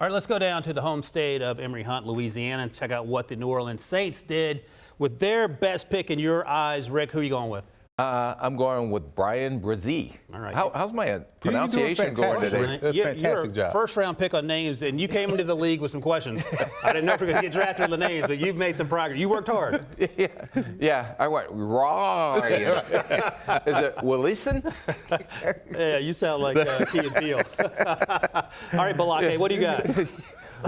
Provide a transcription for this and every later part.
All right, let's go down to the home state of Emory Hunt, Louisiana, and check out what the New Orleans Saints did with their best pick in your eyes. Rick, who are you going with? Uh, I'm going with Bryan Bresee. All right. How, how's my uh, pronunciation going fantastic. today? A You- fantastic you're a job. First round pick on names, and you came into the league with some questions. I didn't know if you were going to get drafted on the names, but you've made some progress. You worked hard. yeah, yeah, I went Ryan. Is it Willison? Yeah, you sound like uh, Key and Peele. All right, Balake, what do you got?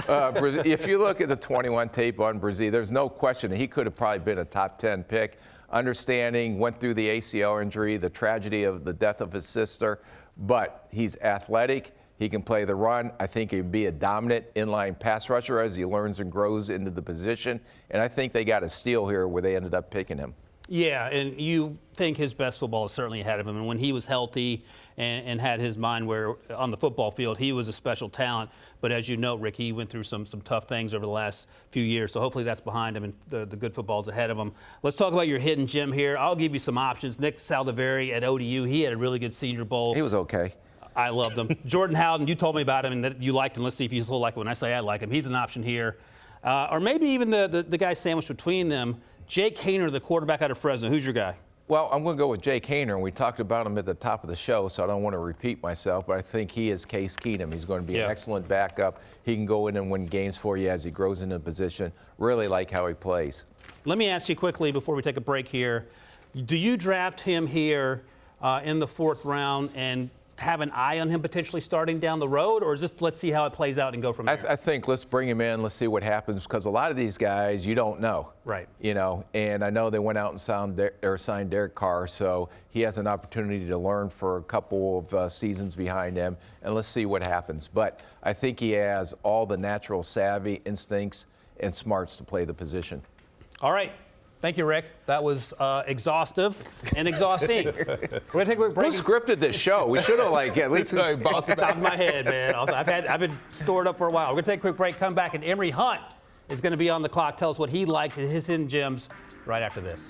Uh, Bres- if you look at the 21 tape on Bresee, there's no question he could have probably been a top 10 pick. Understanding, went through the ACL injury, the tragedy of the death of his sister, but he's athletic. He can play the run. I think he can be a dominant inline pass rusher as he learns and grows into the position. And I think they got a steal here where they ended up picking him. Yeah, and you think his best football is certainly ahead of him. And when he was healthy and, and had his mind where on the football field, he was a special talent. But as you know, Rick, he went through some some tough things over the last few years. So hopefully that's behind him and the, the good football's ahead of him. Let's talk about your hidden gem here. I'll give you some options. Nick Saldiveri at ODU, he had a really good Senior Bowl. He was okay. I loved him. Jordan Howden, you told me about him and that you liked him. Let's see if you still like him. When I say I like him, he's an option here. Uh, or maybe even the, the, the guy sandwiched between them, Jake Haener, the quarterback out of Fresno. Who's your guy? Well, I'm going to go with Jake Haener, and we talked about him at the top of the show, so I don't want to repeat myself, but I think he is Case Keenum. He's going to be Yeah. an excellent backup. He can go in and win games for you as he grows into position. Really like how he plays. Let me ask you quickly before we take a break here. Do you draft him here uh, in the fourth round and have an eye on him potentially starting down the road, or this let's see how it plays out and go from I, there? th- I think let's bring him in. Let's see what happens because a lot of these guys you don't know. Right. You know, and I know they went out and signed, Der- or signed Derek Carr, so he has an opportunity to learn for a couple of uh, seasons behind him, and let's see what happens. But I think he has all the natural savvy, instincts, and smarts to play the position. All right. Thank you, Rick. That was uh, exhaustive and exhausting. We're going to take a quick break. Who scripted this show? We should have like at least Hey, boss it top of my head, man. I've had I've been stored up for a while. We're gonna take a quick break, come back, and Emory Hunt is gonna be on the clock. Tell us what he liked in his hidden gems right after this.